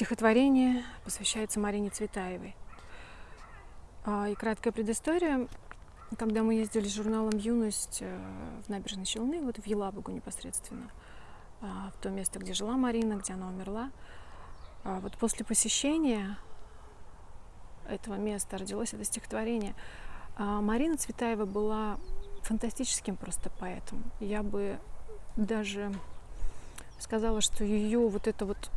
Стихотворение посвящается Марине Цветаевой. А, и краткая предыстория. Когда мы ездили с журналом «Юность» э, в набережной Челны, вот в Елабугу непосредственно, а, в то место, где жила Марина, где она умерла, а, вот после посещения этого места родилось это стихотворение. Марина Цветаева была фантастическим просто поэтом. Я бы даже сказала, что ее вот это вот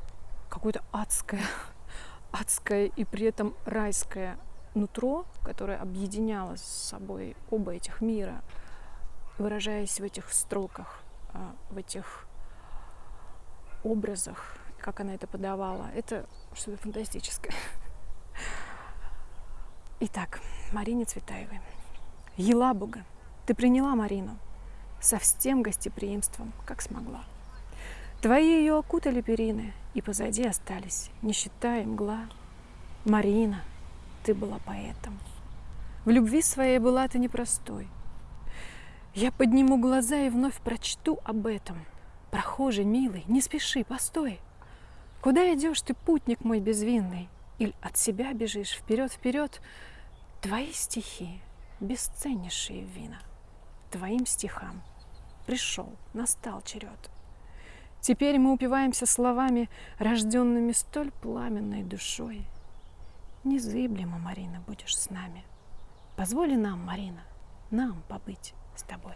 какое-то адское, адское и при этом райское нутро, которое объединяло с собой оба этих мира, выражаясь в этих строках, а, в этих образах, как она это подавала, это что-то фантастическое. Итак, Марине Цветаевой. Елабуга, ты приняла Марину со всем гостеприимством, как смогла. Твои ее окутали перины, и позади остались, не считая мгла. Марина, ты была поэтом. В любви своей была ты непростой. Я подниму глаза и вновь прочту об этом. Прохожий, милый, не спеши, постой. Куда идешь ты, путник мой безвинный? Или от себя бежишь вперед-вперед? Твои стихи, бесценнейшие вина, Твоим стихам пришел, настал черед. Теперь мы упиваемся словами, рожденными столь пламенной душой. Незыблемо, Марина, будешь с нами. Позволи нам, Марина, нам побыть с тобой.